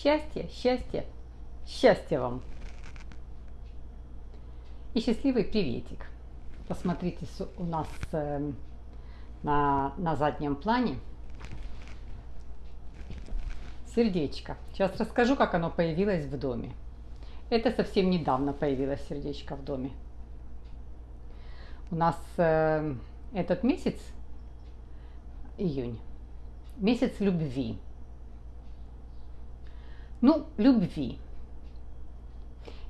Счастья, счастья, счастья вам. И счастливый приветик. Посмотрите, у нас э, на, на заднем плане сердечко. Сейчас расскажу, как оно появилось в доме. Это совсем недавно появилось сердечко в доме. У нас э, этот месяц, июнь, месяц любви. Ну, любви.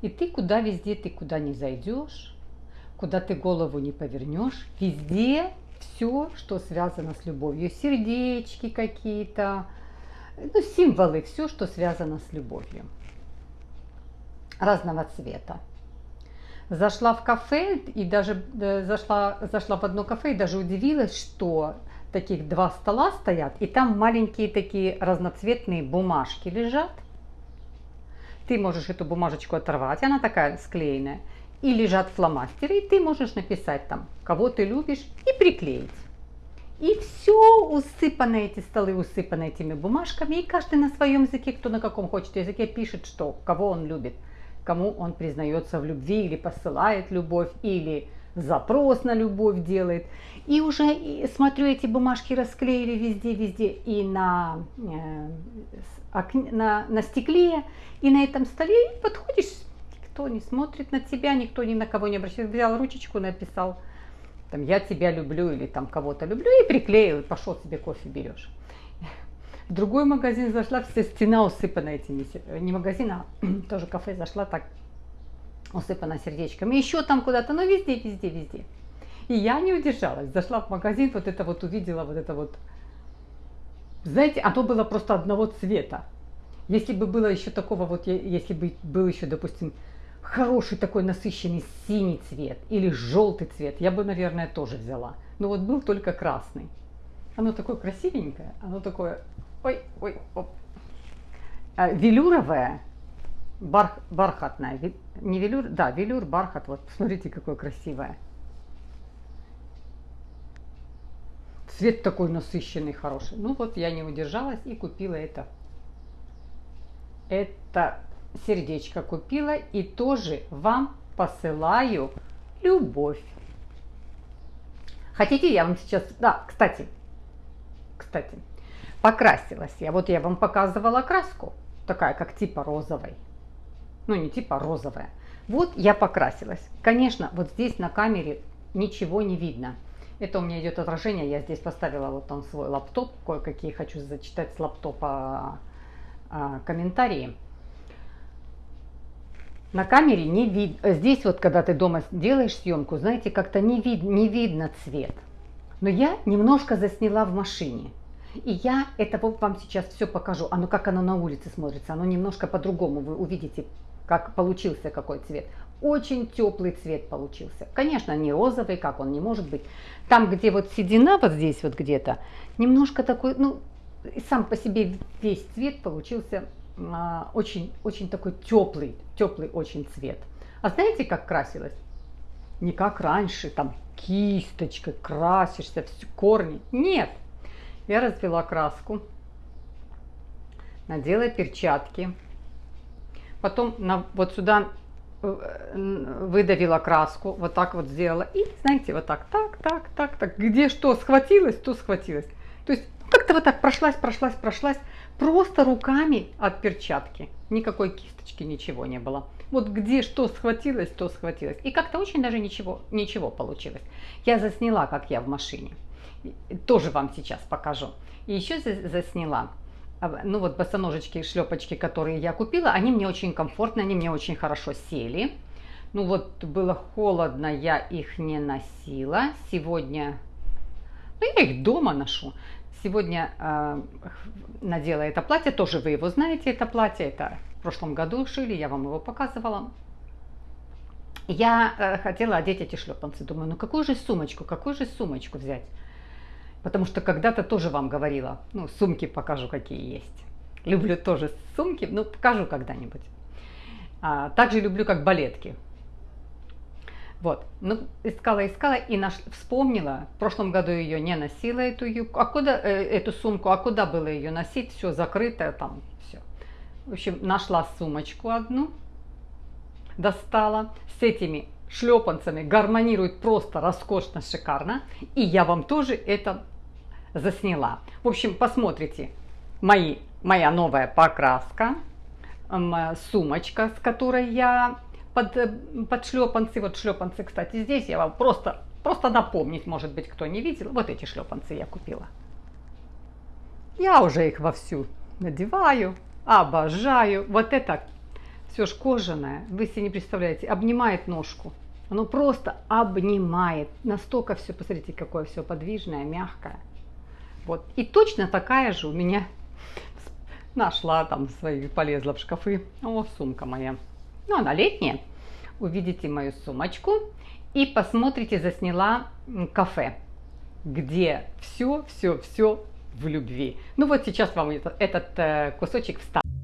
И ты куда везде, ты куда не зайдешь, куда ты голову не повернешь, везде все, что связано с любовью. Сердечки какие-то, ну, символы, все, что связано с любовью. Разного цвета. Зашла в кафе и даже э, зашла, зашла в одно кафе и даже удивилась, что таких два стола стоят, и там маленькие такие разноцветные бумажки лежат – ты можешь эту бумажечку оторвать, она такая склеенная, и лежат фломастеры, и ты можешь написать там, кого ты любишь, и приклеить. И все усыпано, эти столы усыпаны этими бумажками, и каждый на своем языке, кто на каком хочет языке, пишет, что, кого он любит, кому он признается в любви, или посылает любовь, или запрос на любовь делает. И уже смотрю, эти бумажки расклеили везде-везде, и на, э, на, на стекле, и на этом столе, и подходишь, никто не смотрит на тебя, никто ни на кого не обращается. Взял ручечку, написал, там, я тебя люблю, или там кого-то люблю, и приклеил, и пошел себе кофе берешь. В другой магазин зашла, вся стена усыпана этими, не магазин, а тоже кафе зашла, так усыпана сердечками. Еще там куда-то, но везде, везде, везде. И я не удержалась, зашла в магазин, вот это вот увидела, вот это вот. Знаете, оно было просто одного цвета. Если бы было еще такого вот, если бы был еще, допустим, хороший такой насыщенный синий цвет или желтый цвет, я бы, наверное, тоже взяла. Но вот был только красный. Оно такое красивенькое, оно такое, ой, ой, оп. А, велюровое, барх, бархатное, не велюр, да, велюр, бархат, вот, посмотрите, какое красивое. Цвет такой насыщенный, хороший. Ну вот я не удержалась и купила это это сердечко купила и тоже вам посылаю любовь. Хотите, я вам сейчас... Да, кстати, кстати, покрасилась я. Вот я вам показывала краску, такая как типа розовой. Ну, не типа розовая. Вот я покрасилась. Конечно, вот здесь на камере ничего не видно. Это у меня идет отражение. Я здесь поставила вот там свой лаптоп. Кое-какие хочу зачитать с лаптопа а, комментарии. На камере не видно, здесь вот, когда ты дома делаешь съемку, знаете, как-то не, вид, не видно цвет. Но я немножко засняла в машине. И я это вам сейчас все покажу. Оно как оно на улице смотрится. Оно немножко по-другому. Вы увидите, как получился какой цвет. Очень теплый цвет получился. Конечно, не розовый, как он не может быть. Там, где вот седина, вот здесь вот где-то, немножко такой, ну, сам по себе весь цвет получился а, очень, очень такой теплый, теплый очень цвет. А знаете, как красилась? Не как раньше, там кисточкой красишься, все корни. Нет, я развела краску, надела перчатки, потом на, вот сюда э, выдавила краску, вот так вот сделала. И, знаете, вот так, так, так, так, так. Где что схватилось, то схватилось. То есть как-то вот так прошлась, прошлась, прошлась, просто руками от перчатки. Никакой кисточки, ничего не было. Вот где что схватилось, то схватилось. И как-то очень даже ничего, ничего получилось. Я засняла, как я в машине. Тоже вам сейчас покажу. И еще засняла. А, ну вот босоножечки шлепочки, которые я купила, они мне очень комфортно, они мне очень хорошо сели. Ну вот было холодно, я их не носила. Сегодня, ну я их дома ношу. Сегодня э, надела это платье, тоже вы его знаете, это платье, это в прошлом году шили, я вам его показывала. Я э, хотела одеть эти шлепанцы, думаю, ну какую же сумочку, какую же сумочку взять? Потому что когда-то тоже вам говорила, ну сумки покажу, какие есть. Люблю тоже сумки, ну покажу когда-нибудь. А, также люблю как балетки. Вот, ну, искала, искала и наш, вспомнила. В прошлом году ее не носила, эту юбку. А куда, э, эту сумку, а куда было ее носить? Все закрыто там, все. В общем, нашла сумочку одну, достала с этими шлепанцами, гармонирует просто роскошно, шикарно. И я вам тоже это засняла. В общем, посмотрите мои, моя новая покраска, сумочка, с которой я под, э, под шлепанцы. Вот шлепанцы, кстати, здесь я вам просто, просто напомнить, может быть, кто не видел. Вот эти шлепанцы я купила. Я уже их вовсю надеваю, обожаю. Вот это все ж кожаное, вы себе не представляете, обнимает ножку. Оно просто обнимает. Настолько все, посмотрите, какое все подвижное, мягкое. Вот. И точно такая же у меня нашла там свои, полезла в шкафы. О, сумка моя. Ну, она летняя. Увидите мою сумочку и посмотрите, засняла кафе, где все, все, все в любви. Ну вот сейчас вам этот, этот кусочек вставлю.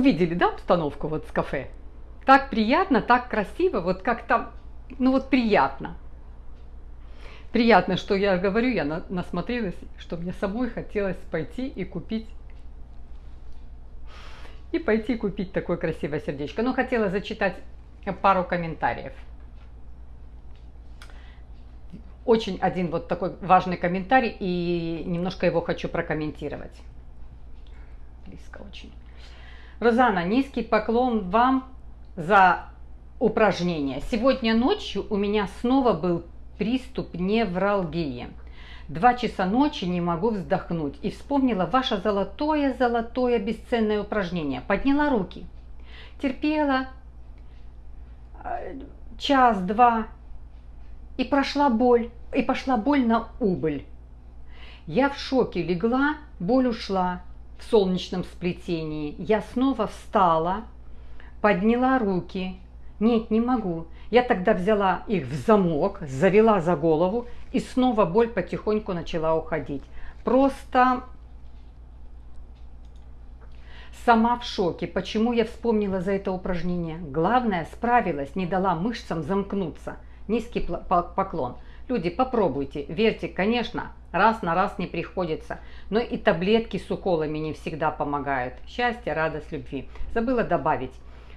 Увидели, да, обстановку вот с кафе? Так приятно, так красиво, вот как-то, ну вот приятно. Приятно, что я говорю, я на, насмотрелась, что мне самой хотелось пойти и купить и пойти купить такое красивое сердечко. Но хотела зачитать пару комментариев. Очень один вот такой важный комментарий, и немножко его хочу прокомментировать близко очень. Розана, низкий поклон вам за упражнение. Сегодня ночью у меня снова был приступ невралгии. Два часа ночи не могу вздохнуть. И вспомнила ваше золотое-золотое бесценное упражнение. Подняла руки. Терпела э, час-два. И прошла боль. И пошла боль на убыль. Я в шоке легла, боль ушла в солнечном сплетении. Я снова встала, подняла руки. Нет, не могу. Я тогда взяла их в замок, завела за голову, и снова боль потихоньку начала уходить. Просто сама в шоке. Почему я вспомнила за это упражнение? Главное, справилась, не дала мышцам замкнуться. Низкий поклон. Люди, попробуйте, верьте, конечно, раз на раз не приходится, но и таблетки с уколами не всегда помогают. Счастье, радость, любви. Забыла добавить.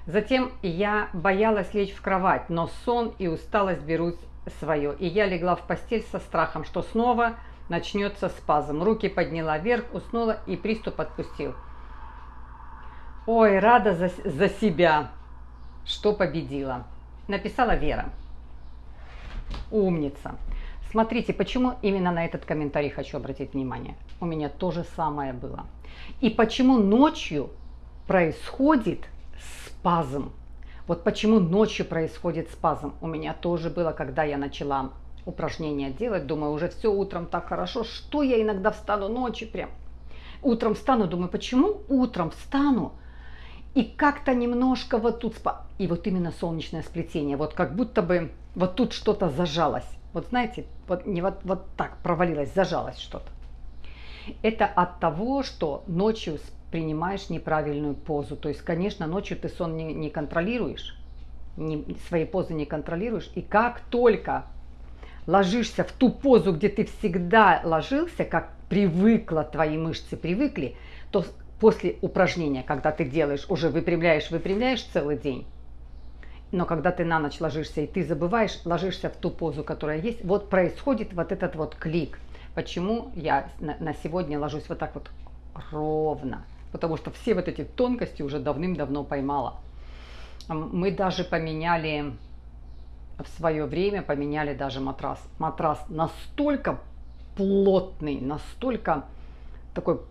Затем я боялась лечь в кровать, но сон и усталость берут свое. И я легла в постель со страхом, что снова начнется спазм. Руки подняла вверх, уснула и приступ отпустил. Ой, рада за, за себя, что победила. Написала Вера. Умница. Смотрите, почему именно на этот комментарий хочу обратить внимание. У меня то же самое было. И почему ночью происходит спазм. Вот почему ночью происходит спазм. У меня тоже было, когда я начала упражнения делать. Думаю, уже все утром так хорошо. Что я иногда встану ночью прям. Утром встану, думаю, почему утром встану, и как-то немножко вот тут, и вот именно солнечное сплетение, вот как будто бы вот тут что-то зажалось. Вот знаете, вот, не вот, вот так провалилось, зажалось что-то. Это от того, что ночью принимаешь неправильную позу. То есть, конечно, ночью ты сон не, не контролируешь, не, свои позы не контролируешь. И как только ложишься в ту позу, где ты всегда ложился, как привыкла, твои мышцы привыкли, то после упражнения, когда ты делаешь, уже выпрямляешь, выпрямляешь целый день, но когда ты на ночь ложишься и ты забываешь, ложишься в ту позу, которая есть, вот происходит вот этот вот клик. Почему я на сегодня ложусь вот так вот ровно? Потому что все вот эти тонкости уже давным-давно поймала. Мы даже поменяли в свое время, поменяли даже матрас. Матрас настолько плотный, настолько такой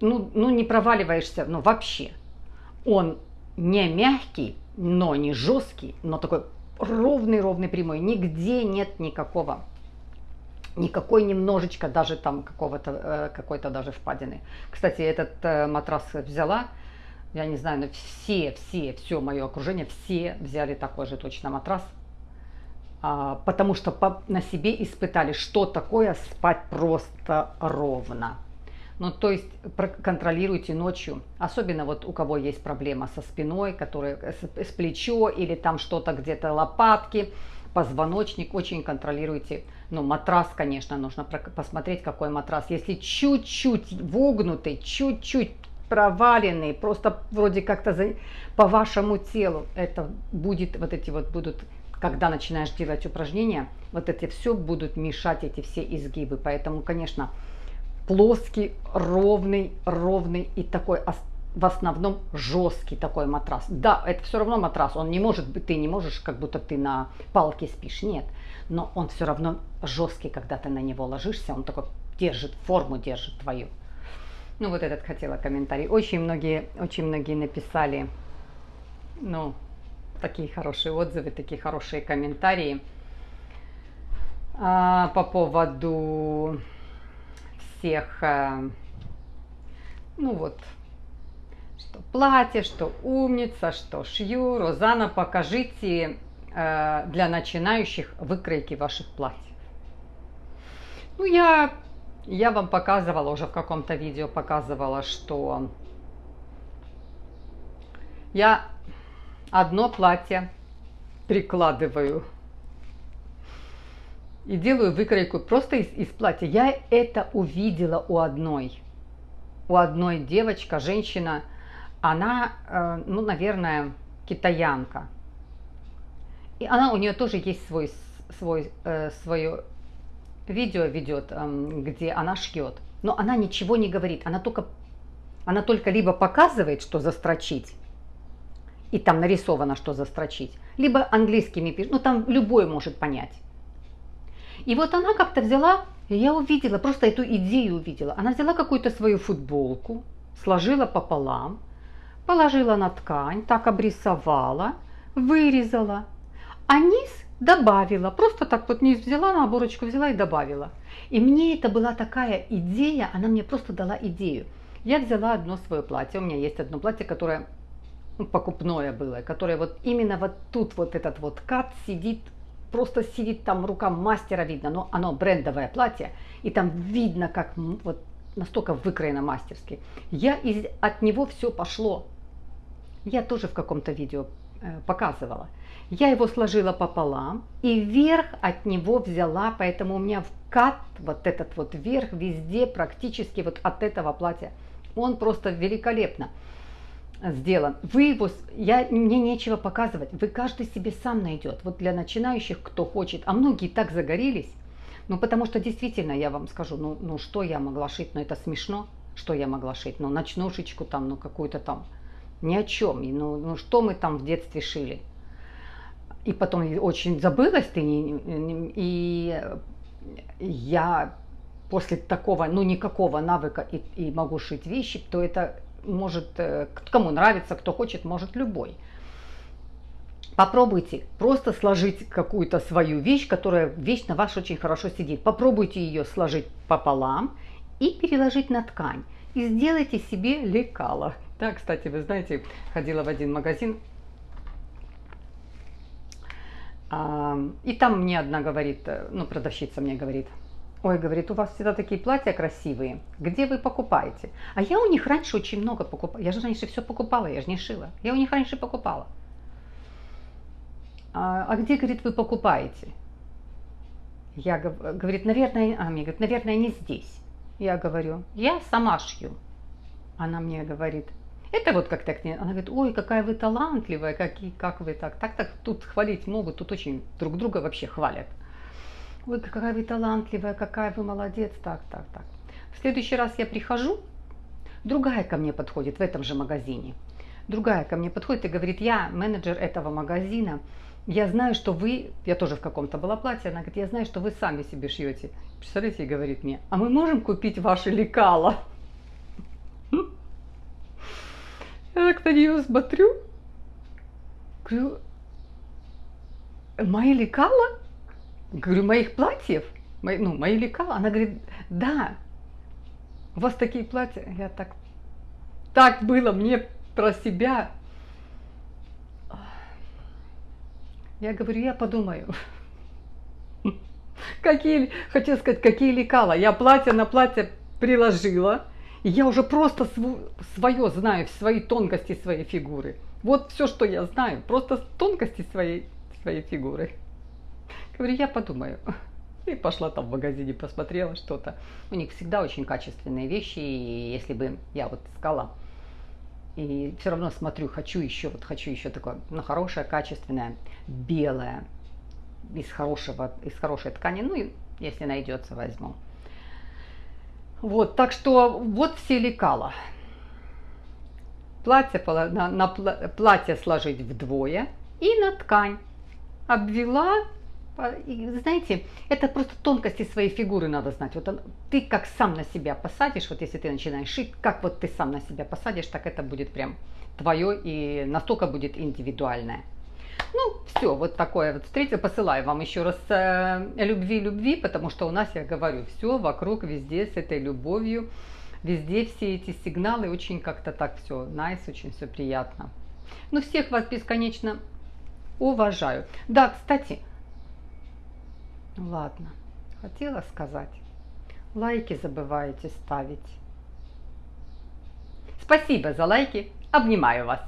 ну, ну не проваливаешься, ну вообще. Он не мягкий, но не жесткий, но такой ровный-ровный прямой, нигде нет никакого никакой немножечко даже там какого-то э, какой-то даже впадины. Кстати, этот э, матрас взяла, я не знаю, но все, все, все мое окружение, все взяли такой же точно матрас, а, потому что на себе испытали, что такое спать просто ровно. Ну, то есть контролируйте ночью, особенно вот у кого есть проблема со спиной, который, с, с плечо или там что-то где-то лопатки, позвоночник, очень контролируйте. Ну, матрас, конечно, нужно посмотреть, какой матрас. Если чуть-чуть вогнутый, чуть-чуть проваленный, просто вроде как-то по вашему телу, это будет, вот эти вот будут, когда начинаешь делать упражнения, вот эти все будут мешать, эти все изгибы. Поэтому, конечно, плоский, ровный, ровный и такой в основном жесткий такой матрас. Да, это все равно матрас, он не может быть, ты не можешь, как будто ты на палке спишь, нет. Но он все равно жесткий, когда ты на него ложишься, он такой держит, форму держит твою. Ну вот этот хотела комментарий. Очень многие, очень многие написали, ну, такие хорошие отзывы, такие хорошие комментарии а, по поводу всех, а, ну вот, что платье, что умница, что шью. Розана, покажите э, для начинающих выкройки ваших платьев. Ну, я, я вам показывала, уже в каком-то видео показывала, что я одно платье прикладываю и делаю выкройку просто из, из платья. Я это увидела у одной. У одной девочка, женщина, она, э, ну, наверное, китаянка. И она, у нее тоже есть свой, свой, э, свое видео ведет, эм, где она шьет. Но она ничего не говорит, она только, она только либо показывает, что застрочить, и там нарисовано, что застрочить, либо английскими пишет, ну там любой может понять. И вот она как-то взяла, я увидела, просто эту идею увидела. Она взяла какую-то свою футболку, сложила пополам, положила на ткань, так обрисовала, вырезала, а низ добавила, просто так вот низ взяла, на оборочку взяла и добавила. И мне это была такая идея, она мне просто дала идею. Я взяла одно свое платье, у меня есть одно платье, которое ну, покупное было, которое вот именно вот тут вот этот вот кат сидит, просто сидит там рука мастера видно, но оно брендовое платье, и там видно, как вот настолько выкроено мастерски. Я из, от него все пошло, я тоже в каком-то видео э, показывала. Я его сложила пополам и вверх от него взяла, поэтому у меня вкат, вот этот вот верх везде практически вот от этого платья. Он просто великолепно сделан. Вы его, я, мне нечего показывать, вы каждый себе сам найдет. Вот для начинающих, кто хочет, а многие так загорелись, ну потому что действительно, я вам скажу, ну, ну что я могла шить, ну это смешно, что я могла шить, ну ночнушечку там, ну какую-то там ни о чем. Ну, ну что мы там в детстве шили? И потом очень забылась ты, и я после такого, ну никакого навыка и, и могу шить вещи, то это может, э, кому нравится, кто хочет, может любой. Попробуйте просто сложить какую-то свою вещь, которая вещь на вас очень хорошо сидит. Попробуйте ее сложить пополам и переложить на ткань. И сделайте себе лекало. Да, кстати, вы знаете, ходила в один магазин, и там мне одна говорит, э, ну, продавщица мне говорит, ой, говорит, у вас всегда такие платья красивые, где вы покупаете? А я у них раньше очень много покупала, я же раньше все покупала, я же не шила, я у них раньше покупала. А, а где, говорит, вы покупаете? Я, говорит, наверное, а мне говорит, наверное, не здесь. Я говорю, я сама шью. Она мне говорит, это вот как так, она говорит, ой, какая вы талантливая, какие, как вы так, так, так, тут хвалить могут, тут очень друг друга вообще хвалят. Ой, какая вы талантливая, какая вы молодец, так, так, так. В следующий раз я прихожу, другая ко мне подходит в этом же магазине. Другая ко мне подходит и говорит, я менеджер этого магазина, я знаю, что вы, я тоже в каком-то была платье, она говорит, я знаю, что вы сами себе шьете. Представляете, и говорит мне, а мы можем купить ваши лекала? Я так на нее смотрю, говорю, мои лекала? Говорю, моих платьев? Мои, ну, мои лекала? Она говорит, да, у вас такие платья. Я так, так было мне про себя. Я говорю, я подумаю. Какие, хочу сказать, какие лекала. Я платье на платье приложила. И я уже просто свое знаю, свои тонкости своей фигуры. Вот все, что я знаю, просто тонкости своей, своей фигуры. Говорю, я подумаю. И пошла там в магазине, посмотрела что-то. У них всегда очень качественные вещи, и если бы я вот искала, и все равно смотрю, хочу еще, вот хочу еще такое, ну, хорошее, качественное, белое, из хорошего, из хорошей ткани, ну, и если найдется, возьму. Вот, так что вот все лекала. Платье, на, на платье сложить вдвое и на ткань. Обвела, знаете, это просто тонкости своей фигуры надо знать. Вот он, ты как сам на себя посадишь, вот если ты начинаешь шить, как вот ты сам на себя посадишь, так это будет прям твое и настолько будет индивидуальное. Ну, все, вот такое вот встретил. Посылаю вам еще раз э, любви-любви, потому что у нас, я говорю, все вокруг, везде с этой любовью, везде все эти сигналы, очень как-то так все nice, очень все приятно. Ну, всех вас бесконечно уважаю. Да, кстати, ладно, хотела сказать, лайки забываете ставить. Спасибо за лайки, обнимаю вас.